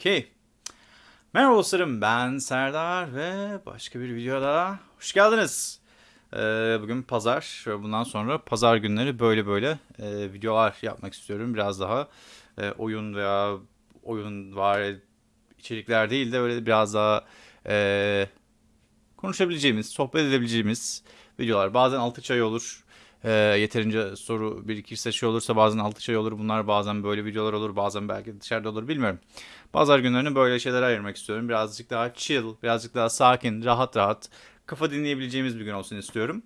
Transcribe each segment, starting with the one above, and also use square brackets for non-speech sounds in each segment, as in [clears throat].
Okey. Merhaba dostlarım ben Serdar ve başka bir videoda hoş geldiniz. Ee, bugün pazar ve bundan sonra pazar günleri böyle böyle e, videolar yapmak istiyorum. Biraz daha e, oyun veya oyun var içerikler değil de böyle biraz daha e, konuşabileceğimiz, sohbet edebileceğimiz videolar. Bazen 6 çay olur. E, yeterince soru birikirse şey olursa bazen 6 çay olur. Bunlar bazen böyle videolar olur. Bazen belki dışarıda olur bilmiyorum. Pazar günlerini böyle şeylere ayırmak istiyorum. Birazcık daha chill, birazcık daha sakin, rahat rahat kafa dinleyebileceğimiz bir gün olsun istiyorum.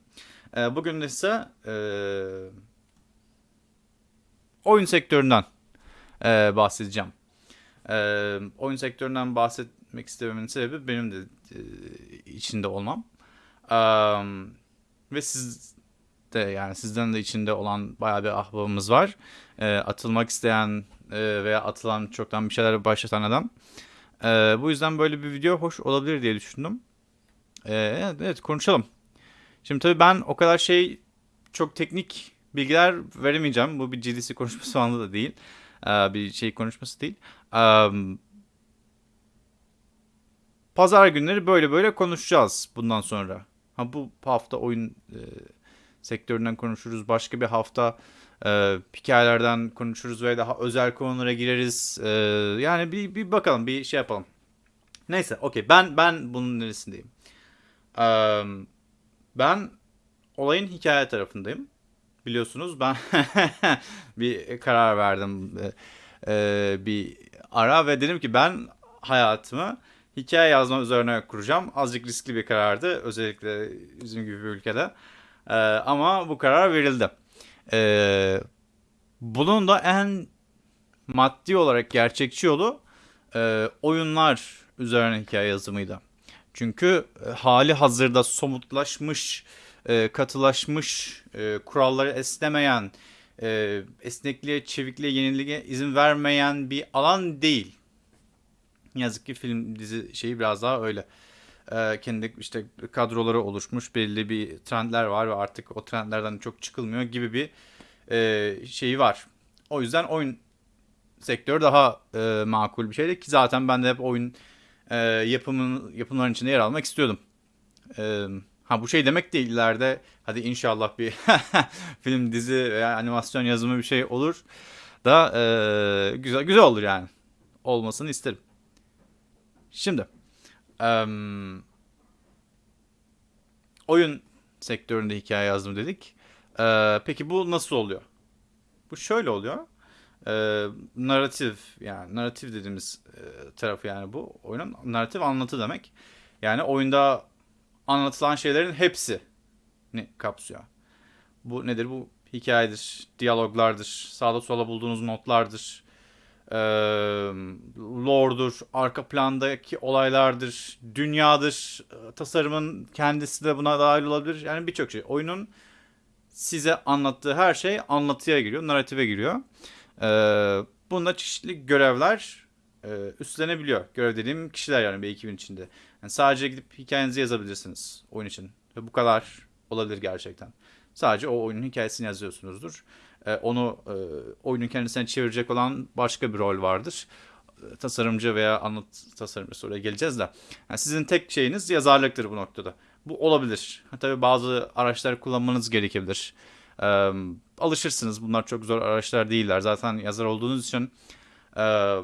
E, bugün ise e, oyun sektöründen e, bahsedeceğim. E, oyun sektöründen bahsetmek istememin sebebi benim de e, içinde olmam. E, ve siz de yani sizden de içinde olan bayağı bir ahbabımız var. E, atılmak isteyen e, veya atılan çoktan bir şeyler başlatan adam. E, bu yüzden böyle bir video hoş olabilir diye düşündüm. E, evet, konuşalım. Şimdi tabii ben o kadar şey çok teknik bilgiler veremeyeceğim. Bu bir GDC konuşması [laughs] falan da değil. E, bir şey konuşması değil. E, pazar günleri böyle böyle konuşacağız bundan sonra. Ha bu hafta oyun e, sektöründen konuşuruz. Başka bir hafta e, hikayelerden konuşuruz ve daha özel konulara gireriz. E, yani bir, bir bakalım, bir şey yapalım. Neyse, okey. Ben ben bunun neresindeyim? E, ben olayın hikaye tarafındayım. Biliyorsunuz ben [laughs] bir karar verdim e, e, bir ara ve dedim ki ben hayatımı hikaye yazma üzerine kuracağım. Azıcık riskli bir karardı özellikle bizim gibi bir ülkede. E, ama bu karar verildi. E, bunun da en maddi olarak gerçekçi yolu e, oyunlar üzerine hikaye yazımıydı. Çünkü e, hali hazırda somutlaşmış, e, katılaşmış, e, kuralları esnemeyen, e, esnekliğe, çevikliğe, yeniliğe izin vermeyen bir alan değil. Yazık ki film dizi şeyi biraz daha öyle. E, kendi işte kadroları oluşmuş, belli bir trendler var ve artık o trendlerden çok çıkılmıyor gibi bir e, şeyi var. O yüzden oyun sektörü daha e, makul bir şeydi ki zaten ben de hep oyun e, yapımın yapımların içinde yer almak istiyordum. E, ha bu şey demek değil ileride hadi inşallah bir [laughs] film, dizi veya animasyon yazımı bir şey olur da e, güzel güzel olur yani. Olmasını isterim. Şimdi e, oyun sektöründe hikaye yazdım dedik. E, peki bu nasıl oluyor? Bu şöyle oluyor e, narratif yani narratif dediğimiz e, tarafı yani bu oyunun narratif anlatı demek. Yani oyunda anlatılan şeylerin hepsi ne kapsıyor. Bu nedir? Bu hikayedir, diyaloglardır, sağda sola bulduğunuz notlardır, e, lore'dur, arka plandaki olaylardır, dünyadır, tasarımın kendisi de buna dahil olabilir. Yani birçok şey. Oyunun size anlattığı her şey anlatıya giriyor, narrative giriyor. Ee, bunda çeşitli görevler e, üstlenebiliyor. Görev dediğim kişiler yani bir ekibin içinde. Yani sadece gidip hikayenizi yazabilirsiniz oyun için. Ve bu kadar olabilir gerçekten. Sadece o oyunun hikayesini yazıyorsunuzdur. Ee, onu e, oyunun kendisine çevirecek olan başka bir rol vardır. E, tasarımcı veya anlat tasarımcısı oraya geleceğiz de. Yani sizin tek şeyiniz yazarlıktır bu noktada. Bu olabilir. Tabii bazı araçlar kullanmanız gerekebilir. E, alışırsınız. Bunlar çok zor araçlar değiller. Zaten yazar olduğunuz için e,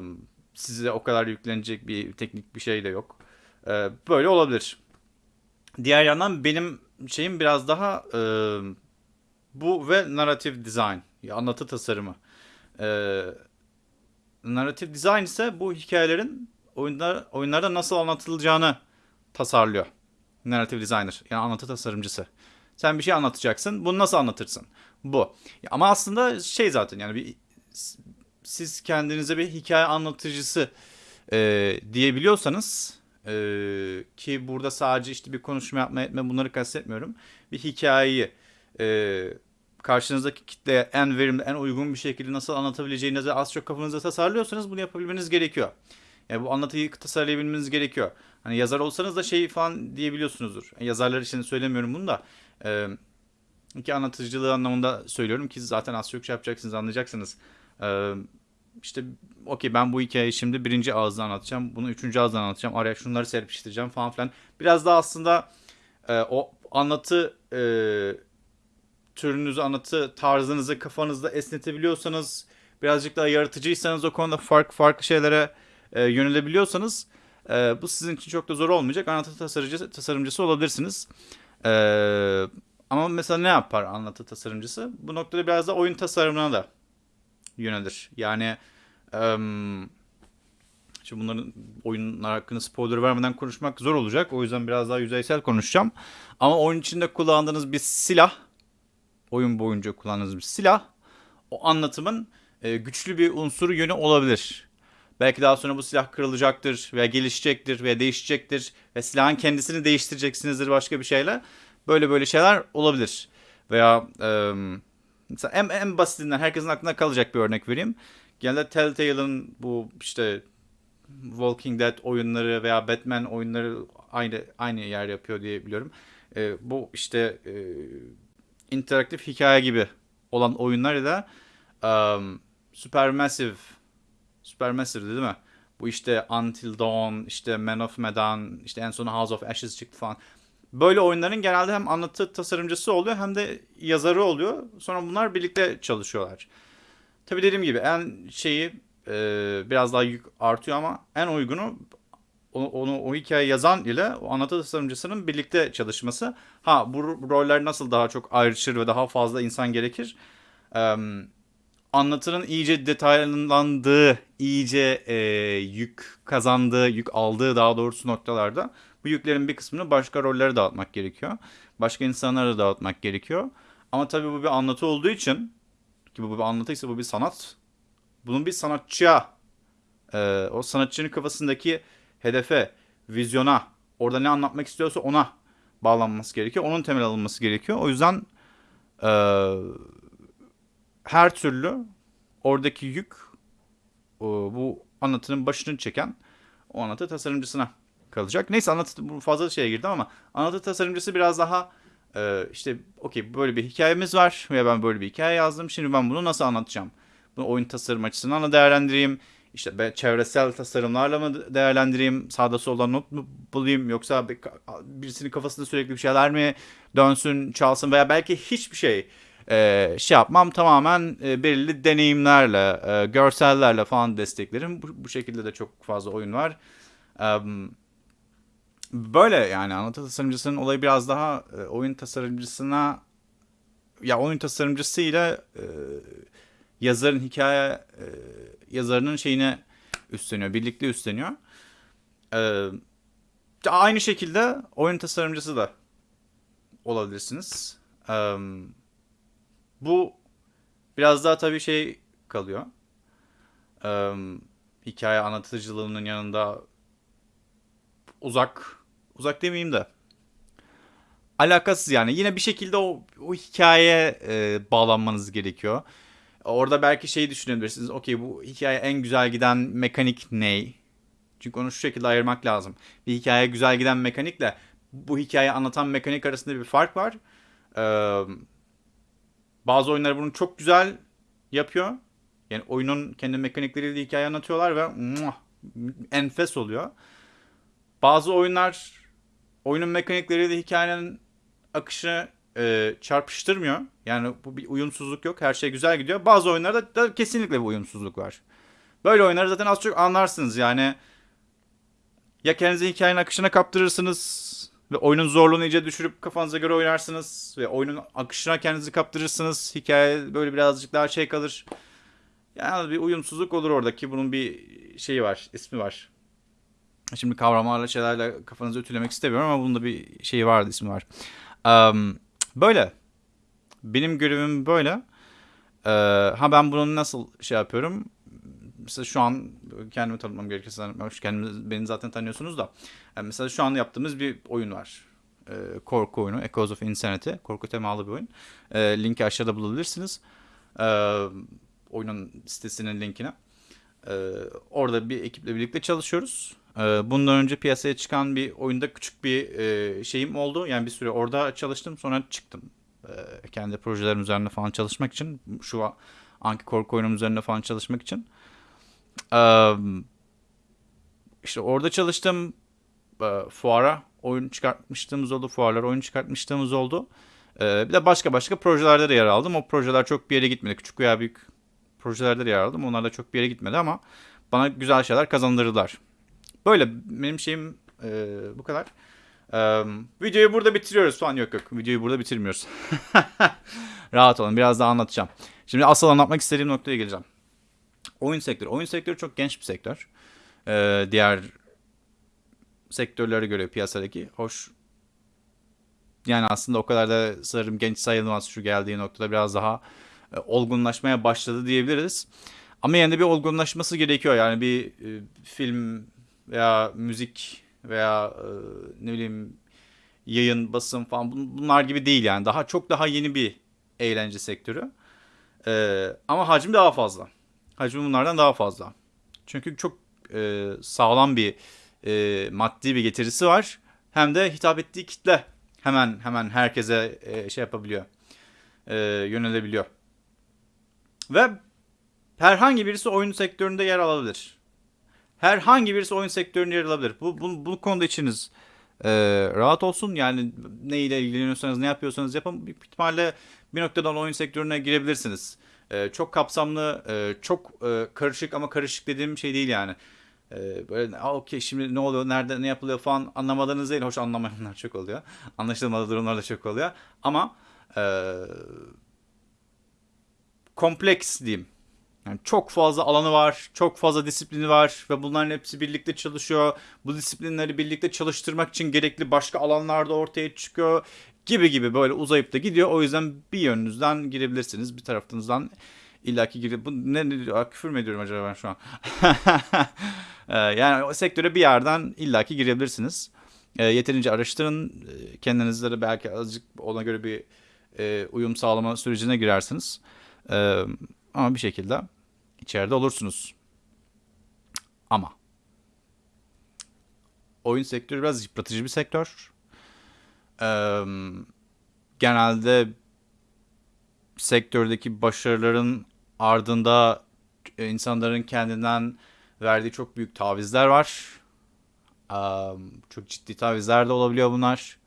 size o kadar yüklenecek bir teknik bir şey de yok. E, böyle olabilir. Diğer yandan benim şeyim biraz daha e, bu ve narrative design. Anlatı tasarımı. E, narrative design ise bu hikayelerin oyunlar, oyunlarda nasıl anlatılacağını tasarlıyor. Narrative designer yani anlatı tasarımcısı. Sen bir şey anlatacaksın. Bunu nasıl anlatırsın? Bu. Ama aslında şey zaten yani bir siz kendinize bir hikaye anlatıcısı e, diyebiliyorsanız e, ki burada sadece işte bir konuşma yapma etme bunları kastetmiyorum. Bir hikayeyi e, karşınızdaki kitleye en verimli, en uygun bir şekilde nasıl anlatabileceğinizi az çok kafanızda tasarlıyorsanız bunu yapabilmeniz gerekiyor. Yani bu anlatıyı tasarlayabilmeniz gerekiyor. Hani yazar olsanız da şey falan diyebiliyorsunuzdur. Yazarlar için söylemiyorum bunu da. E, iki anlatıcılığı anlamında söylüyorum ki zaten az çok şey yapacaksınız anlayacaksınız. E, işte okey ben bu hikayeyi şimdi birinci ağızdan anlatacağım. Bunu üçüncü ağızdan anlatacağım. Araya şunları serpiştireceğim falan filan. Biraz daha aslında e, o anlatı e, türünüzü, anlatı tarzınızı kafanızda esnetebiliyorsanız, birazcık daha yaratıcıysanız o konuda farklı farklı şeylere e, yönelebiliyorsanız e, bu sizin için çok da zor olmayacak. Anlatı tasarımcısı, tasarımcısı olabilirsiniz. E, ama mesela ne yapar anlatı tasarımcısı? Bu noktada biraz da oyun tasarımına da yönelir. Yani um, şimdi bunların oyunlar hakkında spoiler vermeden konuşmak zor olacak. O yüzden biraz daha yüzeysel konuşacağım. Ama oyun içinde kullandığınız bir silah, oyun boyunca kullandığınız bir silah, o anlatımın e, güçlü bir unsuru yönü olabilir. Belki daha sonra bu silah kırılacaktır veya gelişecektir veya değişecektir ve silahın kendisini değiştireceksinizdir başka bir şeyle. Böyle böyle şeyler olabilir. Veya e, mesela en, en basitinden herkesin aklına kalacak bir örnek vereyim. Genelde Telltale'ın bu işte Walking Dead oyunları veya Batman oyunları aynı aynı yer yapıyor diye biliyorum. E, bu işte e, interaktif hikaye gibi olan oyunlar da um, Supermassive Supermassive değil mi? Bu işte Until Dawn, işte Man of Medan, işte en son House of Ashes çıktı falan. Böyle oyunların genelde hem anlatı tasarımcısı oluyor hem de yazarı oluyor. Sonra bunlar birlikte çalışıyorlar. Tabii dediğim gibi en şeyi e, biraz daha yük artıyor ama en uygunu onu, o hikaye yazan ile o anlatı tasarımcısının birlikte çalışması. Ha bu roller nasıl daha çok ayrışır ve daha fazla insan gerekir? Ee, anlatının iyice detaylandığı, iyice e, yük kazandığı, yük aldığı daha doğrusu noktalarda bu yüklerin bir kısmını başka rollere dağıtmak gerekiyor. Başka insanlara da dağıtmak gerekiyor. Ama tabii bu bir anlatı olduğu için ki bu bir anlatıysa bu bir sanat. Bunun bir sanatçıya e, o sanatçının kafasındaki hedefe, vizyona, orada ne anlatmak istiyorsa ona bağlanması gerekiyor. Onun temel alınması gerekiyor. O yüzden e, her türlü oradaki yük o, bu anlatının başını çeken o anlatı tasarımcısına kalacak. Neyse anlatı fazla şeye girdim ama anlatı tasarımcısı biraz daha e, işte okey böyle bir hikayemiz var veya ben böyle bir hikaye yazdım. Şimdi ben bunu nasıl anlatacağım? Bunu oyun tasarım açısından da değerlendireyim. İşte çevresel tasarımlarla mı değerlendireyim? Sağda solda not mu bulayım? Yoksa birisinin kafasında sürekli bir şeyler mi dönsün, çalsın veya belki hiçbir şey e, şey yapmam tamamen e, belirli deneyimlerle, e, görsellerle falan desteklerim. Bu, bu şekilde de çok fazla oyun var. Um, böyle yani anlatı tasarımcısının olayı biraz daha e, oyun tasarımcısına ya oyun tasarımcısıyla e, yazarın hikaye e, yazarının şeyine üstleniyor. Birlikte üstleniyor. E, aynı şekilde oyun tasarımcısı da olabilirsiniz. E, bu biraz daha tabii şey kalıyor. E, hikaye anlatıcılığının yanında uzak uzak demeyeyim de alakasız yani. Yine bir şekilde o, o hikayeye e, bağlanmanız gerekiyor. Orada belki şeyi düşünebilirsiniz. Okey bu hikaye en güzel giden mekanik ne? Çünkü onu şu şekilde ayırmak lazım. Bir hikaye güzel giden mekanikle bu hikayeyi anlatan mekanik arasında bir fark var. Ee, bazı oyunlar bunu çok güzel yapıyor. Yani oyunun kendi mekanikleriyle hikaye anlatıyorlar ve muah, enfes oluyor. Bazı oyunlar oyunun mekanikleriyle hikayenin akışını e, çarpıştırmıyor. Yani bu bir uyumsuzluk yok. Her şey güzel gidiyor. Bazı oyunlarda da kesinlikle bir uyumsuzluk var. Böyle oyunları zaten az çok anlarsınız yani. Ya kendinizi hikayenin akışına kaptırırsınız ve oyunun zorluğunu iyice düşürüp kafanıza göre oynarsınız ve oyunun akışına kendinizi kaptırırsınız. Hikaye böyle birazcık daha şey kalır. Yani bir uyumsuzluk olur oradaki. Bunun bir şeyi var, ismi var. Şimdi kavramlarla şeylerle kafanızı ütülemek istemiyorum ama bunun da bir şeyi vardı, ismi var. Um, böyle. Benim görevim böyle. Ee, ha ben bunu nasıl şey yapıyorum? Mesela şu an kendimi tanıtmam gerekirse kendimi, beni zaten tanıyorsunuz da. Yani mesela şu an yaptığımız bir oyun var. Ee, korku oyunu. Echoes of Insanity. Korku temalı bir oyun. Ee, linki aşağıda bulabilirsiniz. Ee, oyunun sitesinin linkine. Ee, orada bir ekiple birlikte çalışıyoruz. Ee, bundan önce piyasaya çıkan bir oyunda küçük bir e, şeyim oldu. Yani bir süre orada çalıştım sonra çıktım. Ee, kendi projelerim üzerinde falan çalışmak için. Şu anki korku oyunum üzerinde falan çalışmak için. Ee, işte orada çalıştım. Ee, fuara oyun çıkartmıştığımız oldu. Fuarlara oyun çıkartmışlığımız oldu. Ee, bir de başka başka projelerde de yer aldım. O projeler çok bir yere gitmedi. Küçük veya büyük projelerde de yer aldım. Onlar da çok bir yere gitmedi ama bana güzel şeyler kazandırdılar. Böyle benim şeyim e, bu kadar. Videoyu burada bitiriyoruz falan. Yok yok videoyu burada bitirmiyoruz. [laughs] Rahat olun biraz daha anlatacağım. Şimdi asıl anlatmak istediğim noktaya geleceğim. Oyun sektörü. Oyun sektörü çok genç bir sektör. Ee, diğer sektörlere göre piyasadaki. Hoş yani aslında o kadar da sanırım genç sayılmaz şu geldiği noktada biraz daha e, olgunlaşmaya başladı diyebiliriz. Ama yine de bir olgunlaşması gerekiyor. Yani bir e, film veya müzik veya e, ne bileyim yayın, basın falan bunlar gibi değil yani. Daha çok daha yeni bir eğlence sektörü. E, ama hacim daha fazla. Hacmi bunlardan daha fazla. Çünkü çok e, sağlam bir e, maddi bir getirisi var. Hem de hitap ettiği kitle hemen hemen herkese e, şey yapabiliyor. E, yönelebiliyor. Ve herhangi birisi oyun sektöründe yer alabilir. Herhangi birisi oyun sektöründe yer alabilir. Bu, bu, bu konuda içiniz e, rahat olsun. Yani ne ile ilgileniyorsanız ne yapıyorsanız yapın. Bir ihtimalle bir noktadan oyun sektörüne girebilirsiniz. E, çok kapsamlı, e, çok e, karışık ama karışık dediğim şey değil yani. E, böyle okey şimdi ne oluyor, nerede ne yapılıyor falan anlamadığınız değil. Hoş anlamayanlar çok oluyor. Anlaşılmadığı durumlar da çok oluyor. Ama e, kompleks diyeyim. Yani çok fazla alanı var, çok fazla disiplini var ve bunların hepsi birlikte çalışıyor. Bu disiplinleri birlikte çalıştırmak için gerekli başka alanlar da ortaya çıkıyor gibi gibi böyle uzayıp da gidiyor. O yüzden bir yönünüzden girebilirsiniz, bir tarafınızdan illaki girip bu ne, ne küfür mü ediyorum acaba ben şu an? [laughs] Ee, yani o sektöre bir yerden illaki girebilirsiniz. E, yeterince araştırın. E, kendinizde de belki azıcık ona göre bir e, uyum sağlama sürecine girersiniz. E, ama bir şekilde içeride olursunuz. Ama oyun sektörü biraz yıpratıcı bir sektör. Ee, genelde sektördeki başarıların ardında insanların kendinden verdiği çok büyük tavizler var. Ee, çok ciddi tavizler de olabiliyor bunlar.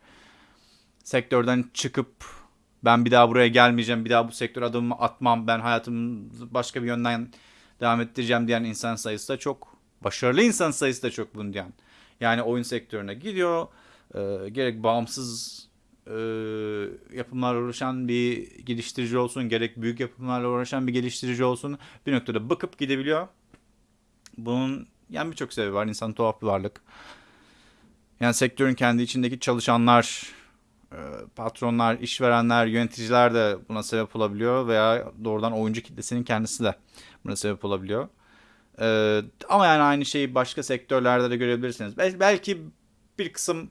Sektörden çıkıp ben bir daha buraya gelmeyeceğim, bir daha bu sektör adımımı atmam, ben hayatımı başka bir yönden devam ettireceğim diyen insan sayısı da çok. Başarılı insan sayısı da çok bunu diyen. Yani oyun sektörüne gidiyor. E, gerek bağımsız e, yapımlarla uğraşan bir geliştirici olsun, gerek büyük yapımlarla uğraşan bir geliştirici olsun bir noktada bakıp gidebiliyor. Bunun yani birçok sebebi var. İnsan tuhaf bir varlık. Yani sektörün kendi içindeki çalışanlar, patronlar, işverenler, yöneticiler de buna sebep olabiliyor veya doğrudan oyuncu kitlesinin kendisi de buna sebep olabiliyor. Ee, ama yani aynı şeyi başka sektörlerde de görebilirsiniz. Bel- belki bir kısım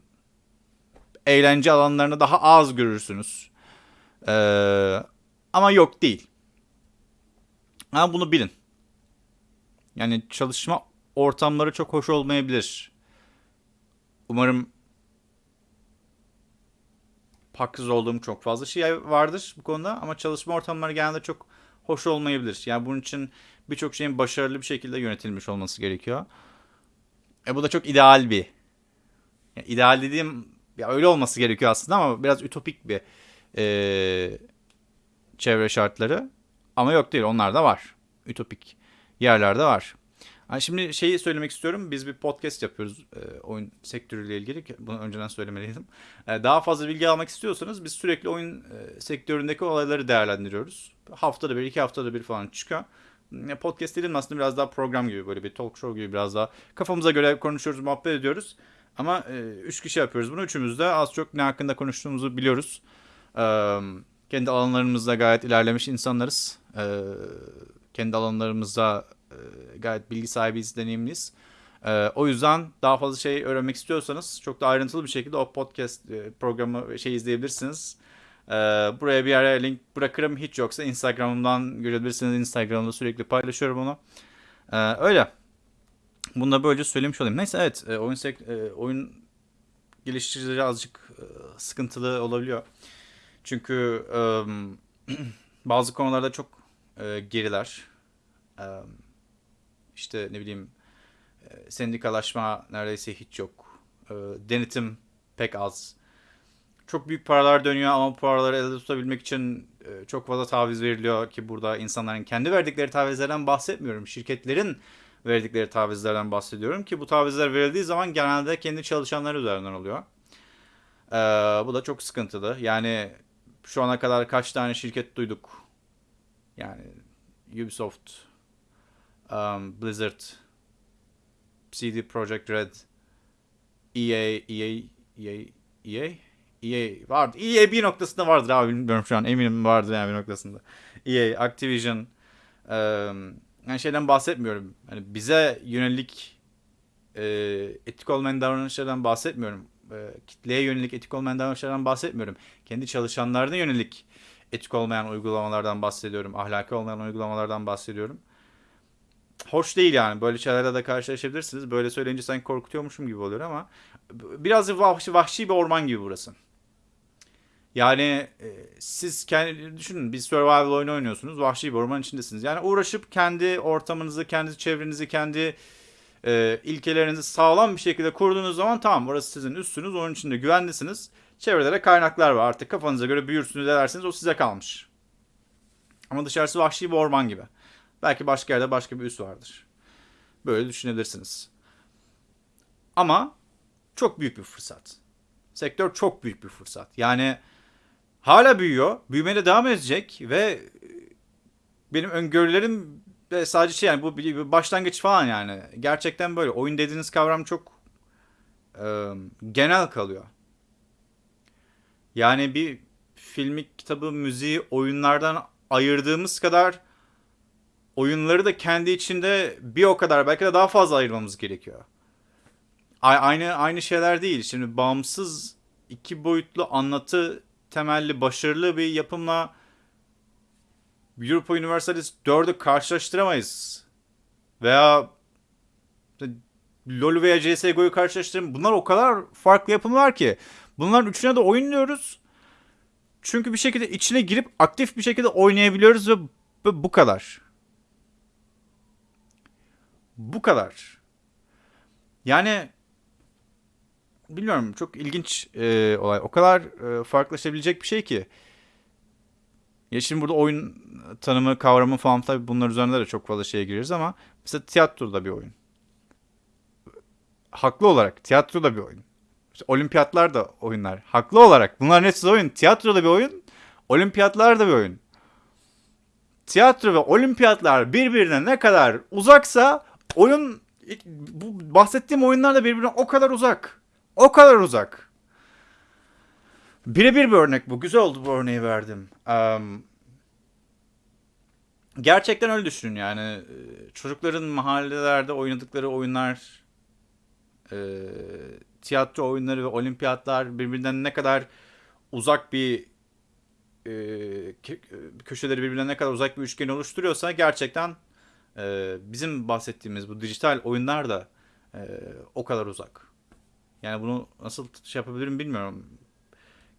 eğlence alanlarını daha az görürsünüz. Ee, ama yok değil. Ama bunu bilin. Yani çalışma ortamları çok hoş olmayabilir. Umarım haksız olduğum çok fazla şey vardır bu konuda ama çalışma ortamları genelde çok hoş olmayabilir. Yani bunun için birçok şeyin başarılı bir şekilde yönetilmiş olması gerekiyor. E bu da çok ideal bir. Yani ideal dediğim ya öyle olması gerekiyor aslında ama biraz ütopik bir e, çevre şartları. Ama yok değil onlar da var. Ütopik yerlerde var. Yani şimdi şeyi söylemek istiyorum. Biz bir podcast yapıyoruz e, oyun sektörüyle ilgili. Bunu önceden söylemeliydim. E, daha fazla bilgi almak istiyorsanız biz sürekli oyun e, sektöründeki olayları değerlendiriyoruz. Haftada bir, iki haftada bir falan çıkıyor. E, podcast dediğim aslında biraz daha program gibi böyle bir talk show gibi biraz daha kafamıza göre konuşuyoruz, muhabbet ediyoruz. Ama e, üç kişi yapıyoruz bunu. Üçümüz de az çok ne hakkında konuştuğumuzu biliyoruz. E, kendi alanlarımızda gayet ilerlemiş insanlarız. E, kendi alanlarımızda e, gayet bilgi sahibiyiz, deneyimliyiz. E, o yüzden daha fazla şey öğrenmek istiyorsanız çok da ayrıntılı bir şekilde o podcast e, programı şey izleyebilirsiniz. E, buraya bir yere link bırakırım. Hiç yoksa Instagram'dan görebilirsiniz. Instagram'da sürekli paylaşıyorum onu. E, öyle. Bunu da böylece söylemiş olayım. Neyse evet e, oyun e, oyun geliştiricileri azıcık e, sıkıntılı olabiliyor. Çünkü [clears throat] bazı konularda çok geriler. İşte ne bileyim e, sendikalaşma neredeyse hiç yok. E, denetim pek az. Çok büyük paralar dönüyor ama bu paraları elde tutabilmek için e, çok fazla taviz veriliyor ki burada insanların kendi verdikleri tavizlerden bahsetmiyorum. Şirketlerin verdikleri tavizlerden bahsediyorum ki bu tavizler verildiği zaman genelde kendi çalışanları üzerinden oluyor. Ee, bu da çok sıkıntılı. Yani şu ana kadar kaç tane şirket duyduk. Yani Ubisoft, um, Blizzard, CD Projekt Red, EA, EA, EA, EA, EA vardı. EA bir noktasında vardır abi bilmiyorum şu an eminim vardır yani bir noktasında. EA, Activision, um, yani şeyden bahsetmiyorum. Hani bize yönelik e, etik olmayan davranışlardan bahsetmiyorum. E, kitleye yönelik etik olmayan davranışlardan bahsetmiyorum. Kendi çalışanlarına yönelik etik olmayan uygulamalardan bahsediyorum. Ahlaki olmayan uygulamalardan bahsediyorum. Hoş değil yani. Böyle şeylerle de karşılaşabilirsiniz. Böyle söyleyince sanki korkutuyormuşum gibi oluyor ama biraz vahşi, vahşi bir orman gibi burası. Yani e, siz kendi düşünün bir survival oyunu oynuyorsunuz. Vahşi bir orman içindesiniz. Yani uğraşıp kendi ortamınızı, kendi çevrenizi, kendi e, ilkelerinizi sağlam bir şekilde kurduğunuz zaman tamam burası sizin üstünüz. Onun içinde güvenlisiniz. Çevrelere kaynaklar var. Artık kafanıza göre büyürsünüz edersiniz. O size kalmış. Ama dışarısı vahşi bir orman gibi. Belki başka yerde başka bir üs vardır. Böyle düşünebilirsiniz. Ama çok büyük bir fırsat. Sektör çok büyük bir fırsat. Yani hala büyüyor. Büyümeye de devam edecek ve benim öngörülerim de sadece şey yani bu bir başlangıç falan yani. Gerçekten böyle. Oyun dediğiniz kavram çok e, genel kalıyor. Yani bir filmi, kitabı, müziği oyunlardan ayırdığımız kadar oyunları da kendi içinde bir o kadar belki de daha fazla ayırmamız gerekiyor. Aynı aynı şeyler değil. Şimdi bağımsız iki boyutlu anlatı temelli başarılı bir yapımla Europa Universalis 4'ü karşılaştıramayız. Veya LoL veya CSGO'yu karşılaştıramayız. Bunlar o kadar farklı yapımlar ki. Bunların üçüne de oynuyoruz. Çünkü bir şekilde içine girip aktif bir şekilde oynayabiliyoruz ve bu kadar. Bu kadar. Yani bilmiyorum çok ilginç e, olay. O kadar e, farklılaşabilecek bir şey ki. Ya şimdi burada oyun tanımı, kavramı falan tabii bunlar üzerinde de çok fazla şeye gireriz ama mesela tiyatro da bir oyun. Haklı olarak tiyatro da bir oyun. İşte olimpiyatlar da oyunlar. Haklı olarak bunların hepsi oyun. Tiyatro da bir oyun. Olimpiyatlar da bir oyun. Tiyatro ve olimpiyatlar birbirine ne kadar uzaksa oyun bu bahsettiğim oyunlar da birbirine o kadar uzak. O kadar uzak. Birebir bir örnek bu. Güzel oldu bu örneği verdim. Um, gerçekten öyle düşünün yani. Çocukların mahallelerde oynadıkları oyunlar, e, tiyatro oyunları ve olimpiyatlar birbirinden ne kadar uzak bir e, köşeleri birbirinden ne kadar uzak bir üçgen oluşturuyorsa gerçekten e, bizim bahsettiğimiz bu dijital oyunlar da e, o kadar uzak. Yani bunu nasıl şey yapabilirim bilmiyorum.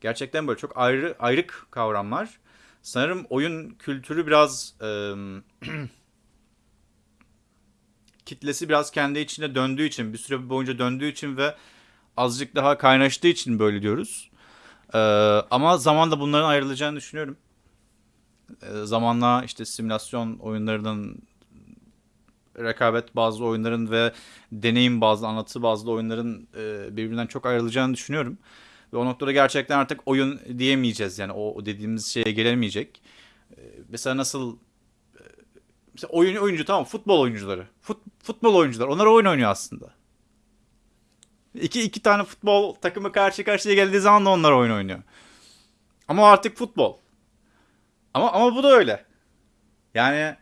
Gerçekten böyle çok ayrı ayrık kavramlar. Sanırım oyun kültürü biraz e, [clears throat] kitlesi biraz kendi içinde döndüğü için, bir süre boyunca döndüğü için ve azıcık daha kaynaştığı için böyle diyoruz. Ee, ama zamanla bunların ayrılacağını düşünüyorum. Ee, zamanla işte simülasyon oyunlarının rekabet bazı oyunların ve deneyim bazı anlatı bazı oyunların e, birbirinden çok ayrılacağını düşünüyorum. Ve o noktada gerçekten artık oyun diyemeyeceğiz yani o dediğimiz şeye gelemeyecek. E, mesela nasıl e, mesela oyun oyuncu tamam futbol oyuncuları. Fut, futbol oyuncular onlar oyun oynuyor aslında. İki, iki tane futbol takımı karşı karşıya geldiği zaman da onlar oyun oynuyor. Ama artık futbol. Ama ama bu da öyle. Yani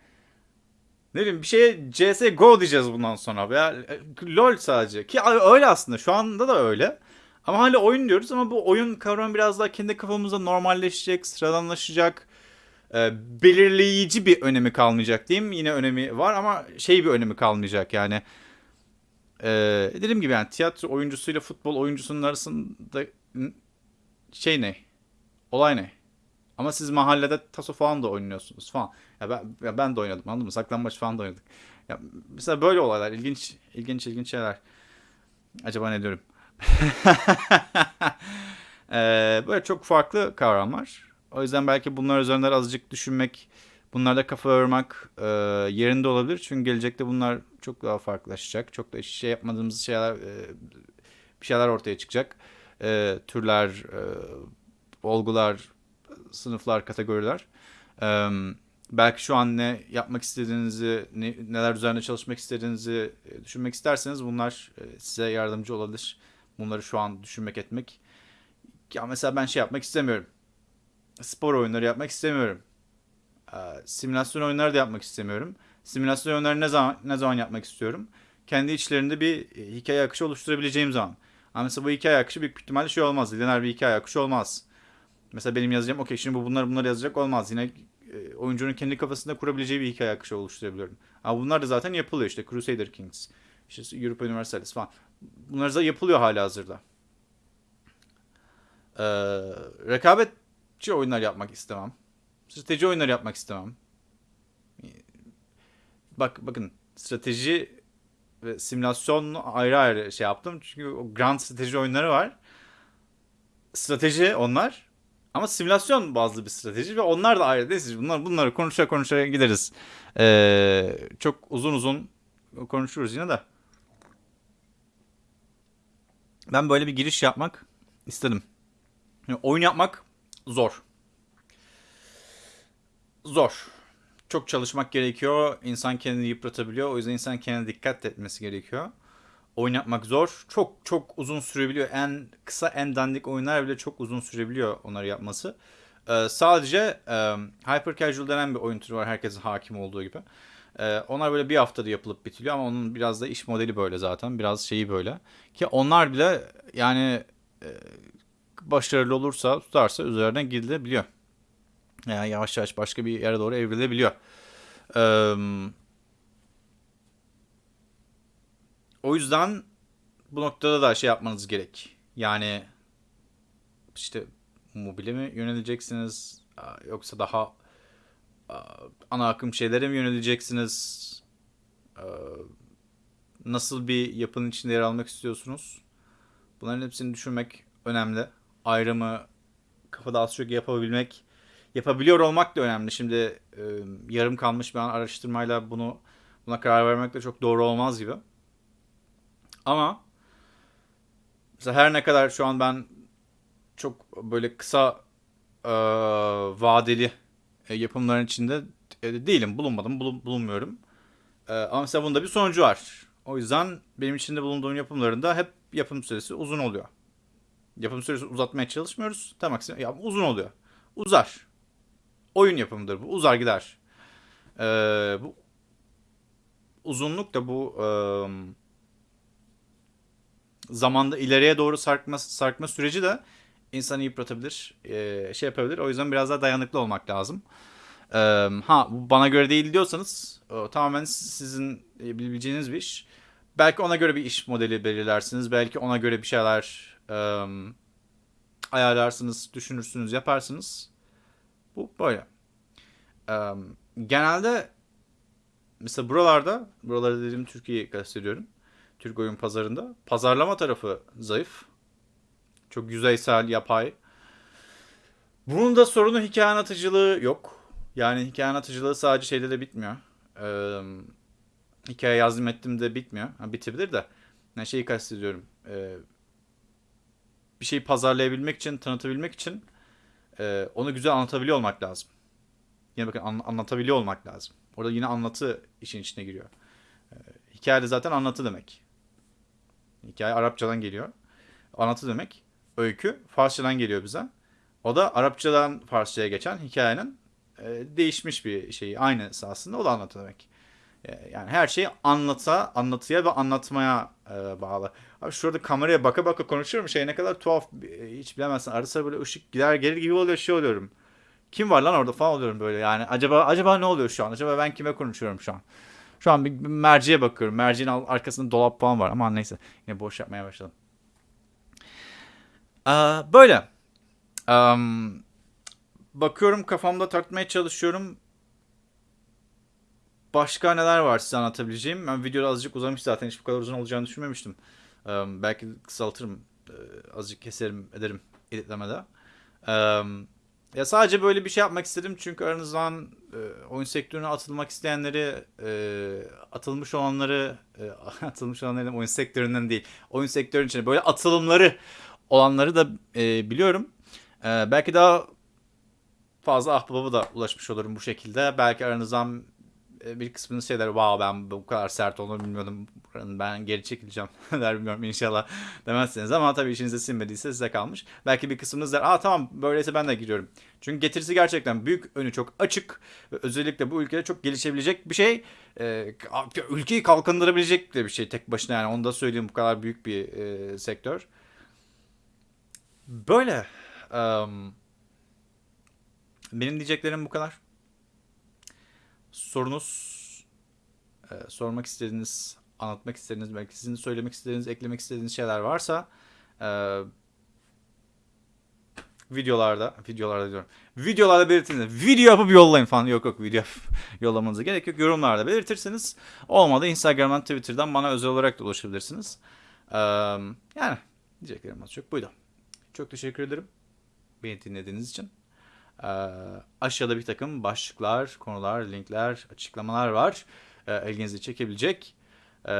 ne bileyim bir şeye CSGO diyeceğiz bundan sonra veya e, LoL sadece. Ki öyle aslında şu anda da öyle. Ama hala oyun diyoruz ama bu oyun kavramı biraz daha kendi kafamızda normalleşecek, sıradanlaşacak. E, belirleyici bir önemi kalmayacak diyeyim. Yine önemi var ama şey bir önemi kalmayacak yani. E, dediğim gibi yani tiyatro oyuncusuyla futbol oyuncusunun arasında şey ne? Olay ne? Ama siz mahallede taso falan da oynuyorsunuz falan. Ya ben, ya ben de oynadım anladın mı? Saklambaç falan da oynadık. Ya, mesela böyle olaylar ilginç ilginç ilginç şeyler. Acaba ne diyorum? [laughs] Ee, böyle çok farklı kavramlar. O yüzden belki bunlar üzerinde azıcık düşünmek, bunlarda kafa yormak e, yerinde olabilir. Çünkü gelecekte bunlar çok daha farklılaşacak. Çok da şey yapmadığımız şeyler, e, bir şeyler ortaya çıkacak. E, türler, e, olgular, sınıflar, kategoriler. E, belki şu an ne yapmak istediğinizi, ne, neler üzerinde çalışmak istediğinizi e, düşünmek isterseniz bunlar e, size yardımcı olabilir. Bunları şu an düşünmek etmek. Ya mesela ben şey yapmak istemiyorum. Spor oyunları yapmak istemiyorum. Ee, simülasyon oyunları da yapmak istemiyorum. Simülasyon oyunları ne zaman ne zaman yapmak istiyorum? Kendi içlerinde bir e, hikaye akışı oluşturabileceğim zaman. Ama mesela bu hikaye akışı büyük ihtimalle şey olmaz. Lineer bir hikaye akışı olmaz. Mesela benim yazacağım okey şimdi bu bunlar bunları yazacak olmaz. Yine e, oyuncunun kendi kafasında kurabileceği bir hikaye akışı oluşturabiliyorum. Ama bunlar da zaten yapılıyor işte Crusader Kings, işte Europa Universalis falan. Bunlar da yapılıyor hala hazırda. Ee, rekabetçi oyunlar yapmak istemem. Strateji oyunları yapmak istemem. Bak bakın strateji ve simülasyon ayrı ayrı şey yaptım. Çünkü o grand strateji oyunları var. Strateji onlar. Ama simülasyon bazlı bir strateji ve onlar da ayrı. Neyse bunlar, bunları konuşa konuşa gideriz. Ee, çok uzun uzun konuşuruz yine de. Ben böyle bir giriş yapmak istedim. Yani oyun yapmak zor. Zor. Çok çalışmak gerekiyor. İnsan kendini yıpratabiliyor. O yüzden insan kendine dikkat etmesi gerekiyor. Oyun yapmak zor. Çok çok uzun sürebiliyor. En kısa en dandik oyunlar bile çok uzun sürebiliyor onları yapması. Ee, sadece e, Hyper Casual denen bir oyun türü var. Herkesin hakim olduğu gibi. Ee, onlar böyle bir haftada yapılıp bitiliyor ama onun biraz da iş modeli böyle zaten. Biraz şeyi böyle. Ki onlar bile yani e, başarılı olursa tutarsa üzerine gidilebiliyor. Yani yavaş yavaş başka bir yere doğru evrilebiliyor. Ee, o yüzden bu noktada da şey yapmanız gerek. Yani işte mobile mi yöneleceksiniz yoksa daha ana akım şeylere mi yöneleceksiniz? Nasıl bir yapının içinde yer almak istiyorsunuz? Bunların hepsini düşünmek önemli. Ayrımı kafada az çok yapabilmek, yapabiliyor olmak da önemli. Şimdi e, yarım kalmış bir an araştırmayla bunu buna karar vermek de çok doğru olmaz gibi. Ama mesela her ne kadar şu an ben çok böyle kısa e, vadeli e, yapımların içinde e, değilim, bulunmadım, bulun, bulunmuyorum. E, ama mesela bunda bir sonucu var. O yüzden benim içinde bulunduğum yapımlarında hep yapım süresi uzun oluyor. Yapım süresi uzatmaya çalışmıyoruz. Tam aksine ya uzun oluyor. Uzar. Oyun yapımıdır bu. Uzar gider. Ee, bu uzunluk da bu e, zamanda ileriye doğru sarkma sarkma süreci de insanı yıpratabilir, e, şey yapabilir. O yüzden biraz daha dayanıklı olmak lazım. E, ha bu bana göre değil diyorsanız o, tamamen sizin e, bileceğiniz bir iş. Belki ona göre bir iş modeli belirlersiniz. Belki ona göre bir şeyler e, ayarlarsınız, düşünürsünüz, yaparsınız. Bu böyle. E, genelde mesela buralarda, buralarda dediğim Türkiye'yi kastediyorum. Türk oyun pazarında. Pazarlama tarafı zayıf. Çok yüzeysel, yapay. Bunun da sorunu hikaye anlatıcılığı yok. Yani hikaye anlatıcılığı sadece şeyde de bitmiyor. Ee, hikaye yazdım ettim de bitmiyor. Ha, bitebilir de. Ne şeyi kastediyorum. Ee, bir şeyi pazarlayabilmek için, tanıtabilmek için e, onu güzel anlatabiliyor olmak lazım. Yine bakın an, anlatabiliyor olmak lazım. Orada yine anlatı işin içine giriyor. Ee, hikaye de zaten anlatı demek. Hikaye Arapçadan geliyor. Anlatı demek. Öykü Farsçadan geliyor bize. O da Arapçadan Farsçaya geçen hikayenin e, değişmiş bir şeyi. Aynısı aslında o da anlatı demek. E, yani her şey anlata, anlatıya ve anlatmaya e, bağlı. Abi şurada kameraya baka baka konuşuyorum. Şey ne kadar tuhaf e, hiç bilemezsin. Arada böyle ışık gider gelir gibi oluyor şey oluyorum. Kim var lan orada falan oluyorum böyle yani. Acaba acaba ne oluyor şu an? Acaba ben kime konuşuyorum şu an? Şu an bir merceğe bakıyorum. Merceğin arkasında dolap falan var. Ama neyse. Yine boş yapmaya başladım. Ee, böyle. Um, bakıyorum kafamda tartmaya çalışıyorum. başka neler var size anlatabileceğim? Ben videoda azıcık uzamış zaten. Hiç bu kadar uzun olacağını düşünmemiştim. Ee, belki kısaltırım. Ee, azıcık keserim ederim editlemede. Ee, ya sadece böyle bir şey yapmak istedim çünkü aranızdan e, oyun sektörüne atılmak isteyenleri, e, atılmış olanları, e, [laughs] atılmış olanları oyun sektöründen değil, oyun sektörünün içine böyle atılımları olanları da e, biliyorum. E, belki daha fazla ahbaba da ulaşmış olurum bu şekilde. Belki aranızdan bir kısmınız şey der, wow ben bu kadar sert olduğunu bilmiyordum. Ben geri çekileceğim [laughs] der bilmiyorum inşallah demezsiniz. Ama tabii işinize sinmediyse size kalmış. Belki bir kısmınız der, aa tamam böyleyse ben de giriyorum. Çünkü getirisi gerçekten büyük, önü çok açık. Ve özellikle bu ülkede çok gelişebilecek bir şey. E, ülkeyi kalkındırabilecek de bir şey tek başına yani onu da söyleyeyim bu kadar büyük bir e, sektör. Böyle. Um, benim diyeceklerim bu kadar. Sorunuz, e, sormak istediğiniz, anlatmak istediğiniz, belki sizin söylemek istediğiniz, eklemek istediğiniz şeyler varsa e, videolarda, videolarda diyorum, videolarda belirtiniz. Video yapıp yollayın falan. Yok yok video yapıp [laughs] yollamanıza gerek yok. Yorumlarda belirtirseniz olmadı Instagram'dan, Twitter'dan bana özel olarak da ulaşabilirsiniz. E, yani diyeceklerim az çok buydu. Çok teşekkür ederim beni dinlediğiniz için. Ee, aşağıda bir takım başlıklar, konular, linkler, açıklamalar var. Ee, ilginizi çekebilecek. Ee,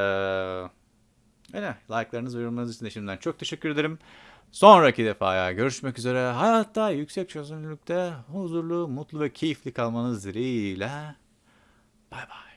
öyle. Like'larınız ve yorumlarınız için de şimdiden çok teşekkür ederim. Sonraki defaya görüşmek üzere. Hayatta yüksek çözünürlükte huzurlu, mutlu ve keyifli kalmanız dileğiyle. Bay bay.